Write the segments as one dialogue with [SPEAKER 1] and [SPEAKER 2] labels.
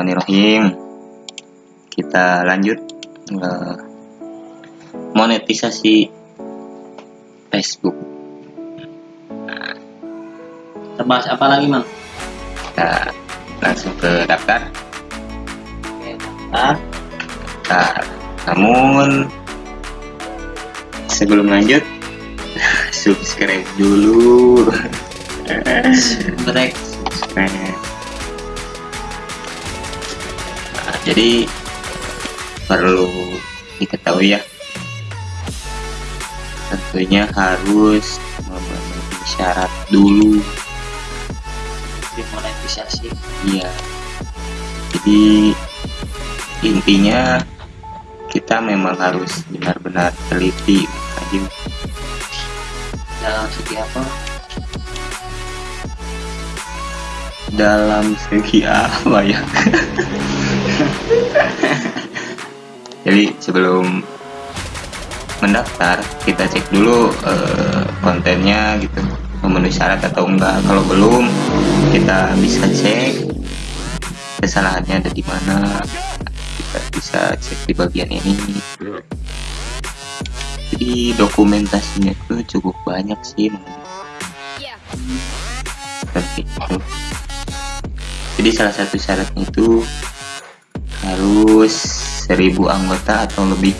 [SPEAKER 1] Bismillahirrahmanirrahim kita lanjut uh, monetisasi Facebook
[SPEAKER 2] Kita bahas apa lagi, Mang?
[SPEAKER 1] kita langsung ke daftar
[SPEAKER 2] Oke, daftar.
[SPEAKER 1] daftar namun sebelum lanjut subscribe dulu. Nah, jadi perlu diketahui ya. Tentunya harus memenuhi syarat dulu.
[SPEAKER 2] Dimonetisasi.
[SPEAKER 1] iya. Jadi intinya kita memang harus benar-benar teliti aja
[SPEAKER 2] Dalam segi apa?
[SPEAKER 1] dalam segi apa ya jadi sebelum mendaftar kita cek dulu eh, kontennya gitu. Memenuhi syarat atau enggak. Kalau belum kita bisa cek kesalahannya ada di mana. Kita bisa cek di bagian ini. Jadi dokumentasinya itu cukup banyak sih seperti itu. Jadi salah satu syaratnya itu harus 1000 anggota atau lebih.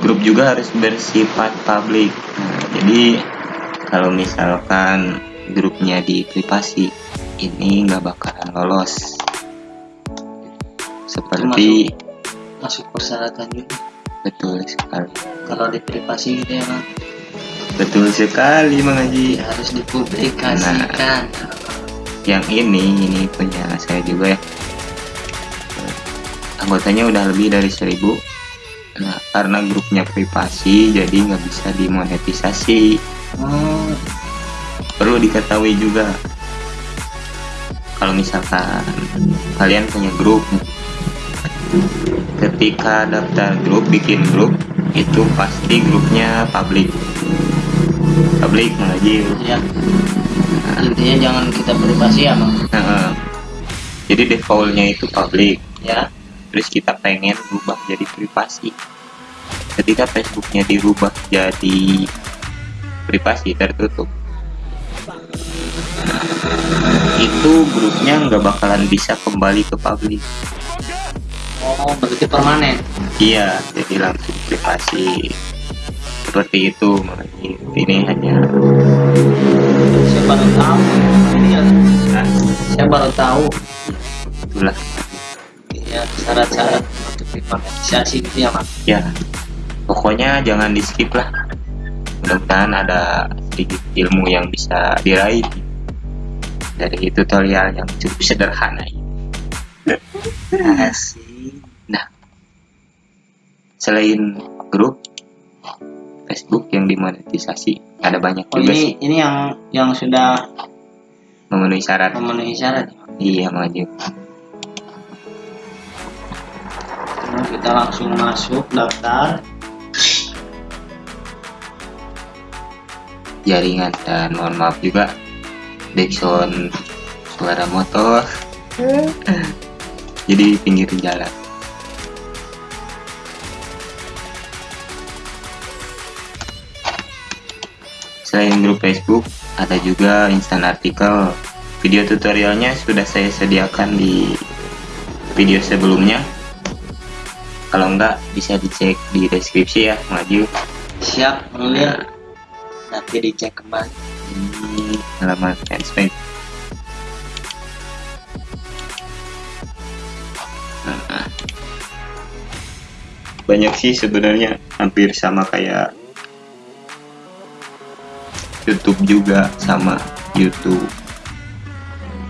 [SPEAKER 1] Grup juga harus bersifat publik. Nah, jadi kalau misalkan grupnya di privasi ini nggak bakalan lolos. Seperti
[SPEAKER 2] Masuk persyaratan juga.
[SPEAKER 1] betul sekali.
[SPEAKER 2] Kalau di privasi gitu ya,
[SPEAKER 1] betul sekali
[SPEAKER 2] Ya, harus dipublikasikan.
[SPEAKER 1] Yang ini ini punya saya juga ya. Anggotanya udah lebih dari 1000 nah karena grupnya privasi jadi nggak bisa dimonetisasi.
[SPEAKER 2] Oh,
[SPEAKER 1] perlu diketahui juga kalau misalkan kalian punya grup ketika daftar grup bikin grup itu pasti grupnya publik publik mengaji
[SPEAKER 2] ya. Intinya jangan kita privasi ya, Mang.
[SPEAKER 1] Nah, jadi defaultnya itu publik
[SPEAKER 2] Ya.
[SPEAKER 1] terus kita pengen rubah jadi privasi ketika Facebooknya dirubah jadi privasi tertutup itu grupnya nggak bakalan bisa kembali ke publik
[SPEAKER 2] Oh, berarti permanen.
[SPEAKER 1] iya jadi langsung privasi seperti itu makanya ini hanya
[SPEAKER 2] Saya baru tahu. Ini ya.
[SPEAKER 1] nah,
[SPEAKER 2] Saya baru tahu
[SPEAKER 1] itulah
[SPEAKER 2] ya syarat-syarat untuk dimonetisasi gitu ya, Mang.
[SPEAKER 1] ya pokoknya jangan di skip lah mudah-mudahan ada sedikit ilmu yang bisa diraih dari tutorial yang cukup sederhana ini
[SPEAKER 2] Asik.
[SPEAKER 1] nah selain grup Facebook yang dimonetisasi. Ada banyak
[SPEAKER 2] Oh,
[SPEAKER 1] juga
[SPEAKER 2] ini
[SPEAKER 1] sih.
[SPEAKER 2] ini yang yang sudah
[SPEAKER 1] memenuhi syarat.
[SPEAKER 2] memenuhi syarat. ya,
[SPEAKER 1] iya maju
[SPEAKER 2] Nah, kita langsung masuk daftar.
[SPEAKER 1] jaringan dan mohon maaf juga. Backsound suara motor. Jadi pinggir jalan selain grup Facebook ada juga instan artikel video tutorialnya sudah saya sediakan di video sebelumnya. Kalau enggak bisa dicek di deskripsi ya maju.
[SPEAKER 2] Siap, mulia. Nanti dicek kembali.
[SPEAKER 1] ini halaman fanspage. Nah, banyak sih sebenarnya hampir sama kayak YouTube juga sama YouTube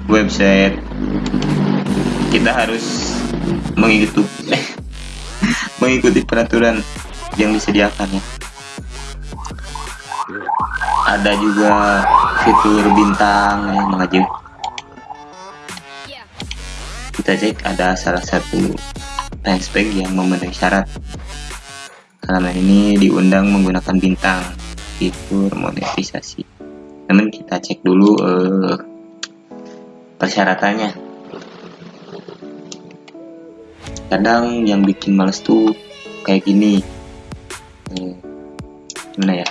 [SPEAKER 1] website. Kita harus mengikuti mengikuti peraturan yang disediakan ya. Ada juga fitur bintang ya mengaju kita cek ada salah satu fanspage yang memenuhi syarat. Halaman ini diundang menggunakan bintang fitur monetisasi. Namun kita cek dulu eh, persyaratannya. Kadang yang bikin males tuh kayak gini. Eh, gimana ya?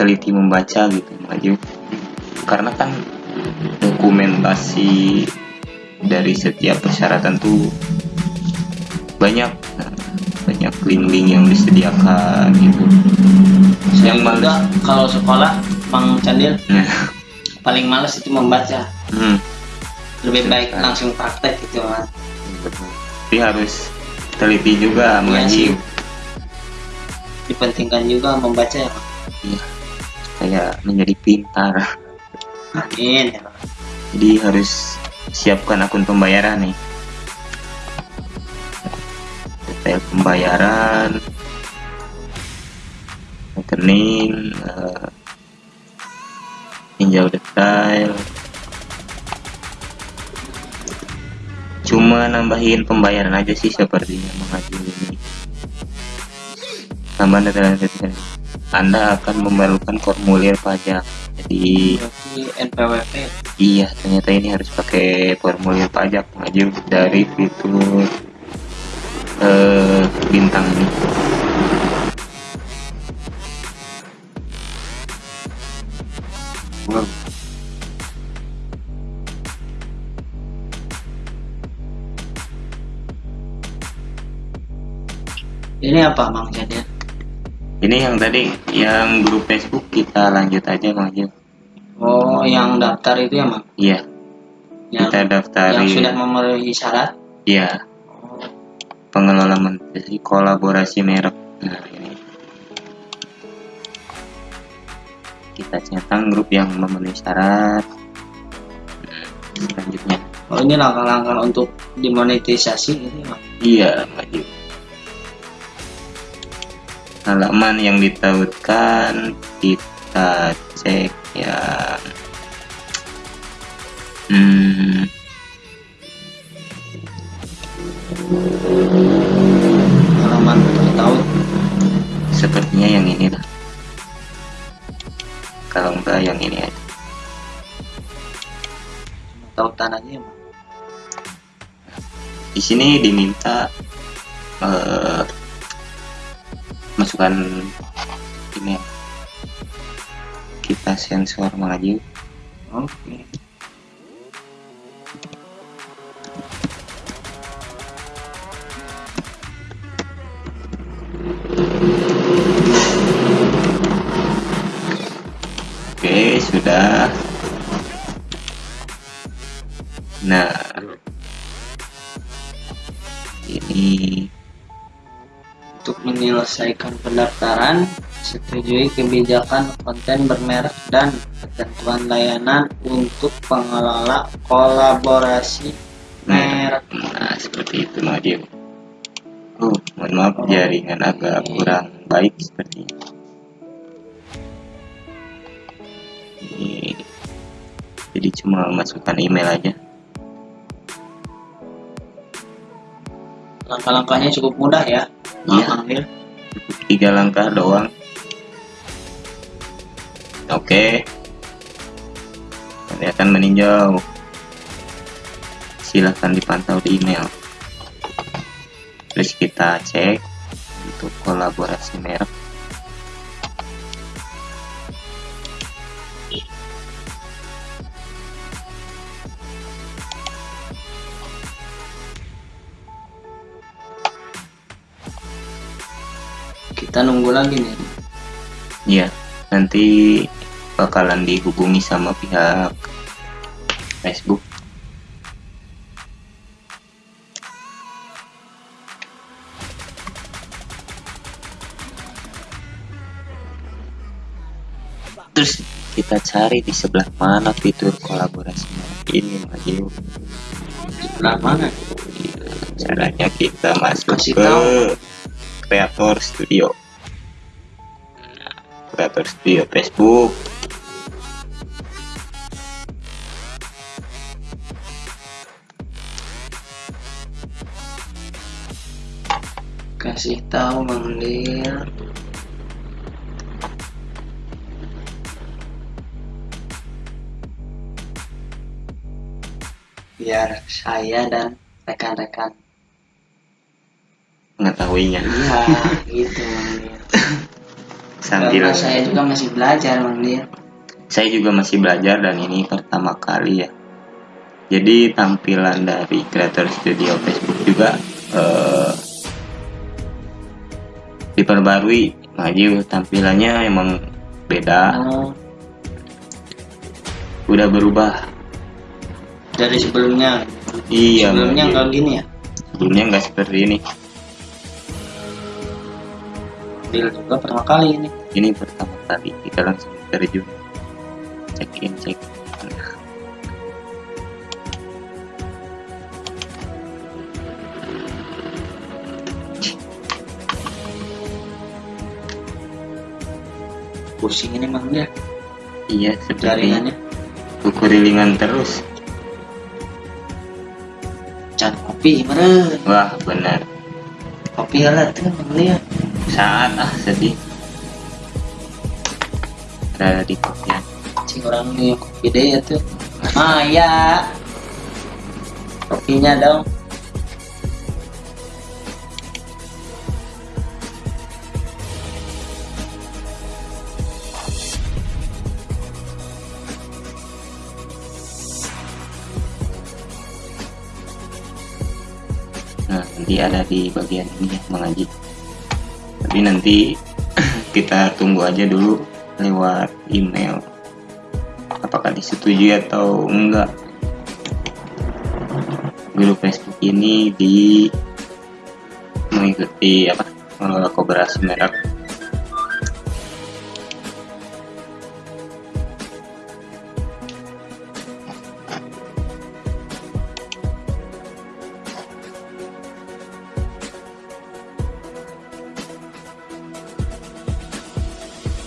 [SPEAKER 1] Teliti membaca gitu maju. Karena kan dokumentasi dari setiap persyaratan tuh banyak. Nah, banyak link-link yang disediakan gitu Yang males.
[SPEAKER 2] kalau sekolah Bang Candil.
[SPEAKER 1] Nah,
[SPEAKER 2] paling males itu membaca.
[SPEAKER 1] Hmm,
[SPEAKER 2] lebih
[SPEAKER 1] Betul.
[SPEAKER 2] baik langsung praktek gitu kan
[SPEAKER 1] tapi harus teliti juga
[SPEAKER 2] Iya
[SPEAKER 1] mengaji
[SPEAKER 2] dipentingkan juga membaca ya Bang.
[SPEAKER 1] kayak menjadi pintar.
[SPEAKER 2] Amin. Ya
[SPEAKER 1] jadi harus siapkan akun pembayaran nih. Detail pembayaran eh, tinjau detail. Cuma nambahin pembayaran aja sih sepertinya mengaji ini. Tambahan detail-detail anda akan memerlukan formulir pajak. Jadi
[SPEAKER 2] NPWP
[SPEAKER 1] Iya, ternyata ini harus pakai formulir pajak maju dari fitur eh, bintang ini. Wow.
[SPEAKER 2] ini apa Bang Candil
[SPEAKER 1] Ini yang tadi, yang grup Facebook kita lanjut aja maju.
[SPEAKER 2] oh yang daftar itu ya Bang
[SPEAKER 1] Iya,
[SPEAKER 2] yang,
[SPEAKER 1] kita daftarin.
[SPEAKER 2] yang sudah memenuhi syarat
[SPEAKER 1] Iya, pengelola menteri kolaborasi merek. Nah, ini. Centang grup yang memenuhi syarat. Selanjutnya,
[SPEAKER 2] oh ini langkah-langkah untuk dimonetisasi ya Bang
[SPEAKER 1] iya maju. Halaman yang ditautkan kita cek ya. Hmm,
[SPEAKER 2] halaman tahu
[SPEAKER 1] sepertinya yang ini lah. Kalau enggak yang ini aja.
[SPEAKER 2] tautan aja ya Bang
[SPEAKER 1] di sini diminta eh, masukkan email kita sensor maju.
[SPEAKER 2] Oke
[SPEAKER 1] oke sudah. Nah. Ini
[SPEAKER 2] Untuk menyelesaikan pendaftaran, setujui kebijakan konten bermerek dan ketentuan layanan untuk pengelola kolaborasi merek.
[SPEAKER 1] nah seperti itu maju oh mohon maaf jaringan agak kurang baik sepertinya ini jadi cuma masukkan email aja
[SPEAKER 2] Langkah-langkahnya cukup mudah ya.
[SPEAKER 1] Iya.
[SPEAKER 2] Bang Amir.
[SPEAKER 1] tiga langkah doang oke kelihatan meninjau silahkan dipantau di email terus kita cek untuk kolaborasi merek
[SPEAKER 2] Kita nunggu lagi nih.
[SPEAKER 1] ya nanti bakalan dihubungi sama pihak Facebook terus kita cari di sebelah mana fitur kolaborasi ini maju
[SPEAKER 2] Sebelah mana?
[SPEAKER 1] caranya kita masuk
[SPEAKER 2] Kasih
[SPEAKER 1] ke
[SPEAKER 2] tahu.
[SPEAKER 1] kreator studio kreator studio Facebook.
[SPEAKER 2] Kasih tahu Lil. biar saya dan rekan-rekan.
[SPEAKER 1] Mengetahuinya.
[SPEAKER 2] Iya gitu
[SPEAKER 1] sambil
[SPEAKER 2] karena saya juga masih belajar Mang Nil
[SPEAKER 1] saya juga masih belajar dan ini pertama kali ya. Jadi tampilan dari Creator Studio Facebook juga eh, diperbarui. Maju tampilannya emang beda.
[SPEAKER 2] Oh,
[SPEAKER 1] udah berubah.
[SPEAKER 2] Dari sebelumnya?
[SPEAKER 1] Iya
[SPEAKER 2] sebelumnya nggak gini ya?
[SPEAKER 1] Sebelumnya nggak seperti ini.
[SPEAKER 2] Juga pertama kali ini
[SPEAKER 1] ini pertama kali kita langsung terjun check in check
[SPEAKER 2] pusing ini Mang Nil
[SPEAKER 1] iya seperti
[SPEAKER 2] jaringannya
[SPEAKER 1] kukurilingan terus.
[SPEAKER 2] Can kopi meren
[SPEAKER 1] wah benar.
[SPEAKER 2] Kopi lah tuh Mang Nil
[SPEAKER 1] saat ah sedih ada di kopian
[SPEAKER 2] cing orang nih kopi deh ya tuh. Ah ya kopinya dong.
[SPEAKER 1] Nah nanti ada di bagian ini ya mengaji. Tapi nanti kita tunggu aja dulu lewat email. Apakah disetujui atau enggak? Grup Facebook ini di mengikuti apa mengelola kooperasi merek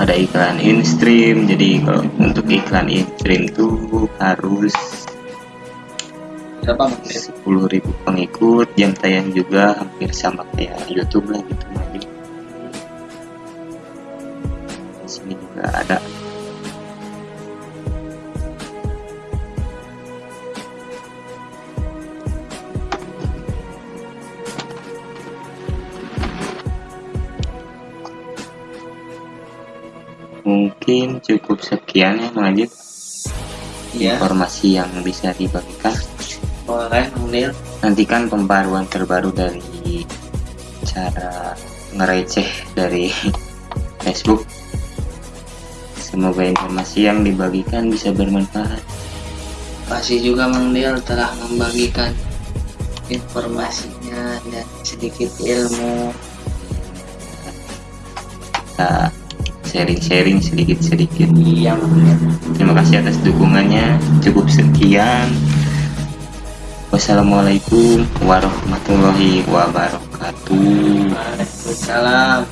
[SPEAKER 1] ada iklan in stream jadi kalau untuk iklan in stream tuh harus
[SPEAKER 2] berapa Mang Nil
[SPEAKER 1] 10.000 pengikut jam tayang juga hampir sama kayak YouTube lah gitu. Di sini juga ada mungkin cukup sekian ya Mang Ajib.
[SPEAKER 2] Iya.
[SPEAKER 1] Informasi yang bisa dibagikan.
[SPEAKER 2] Boleh Nil
[SPEAKER 1] nantikan pembaruan terbaru dari cara ngereceh dari Facebook. Semoga informasi yang dibagikan bisa bermanfaat.
[SPEAKER 2] Kasih juga Mang telah membagikan informasinya dan sedikit ilmu.
[SPEAKER 1] Kita sharing-sharing sedikit-sedikit
[SPEAKER 2] iya
[SPEAKER 1] terima kasih atas dukungannya. Cukup sekian. Wassalamualaikum warahmatullahi wabarakatuh.
[SPEAKER 2] Waalaikumsalam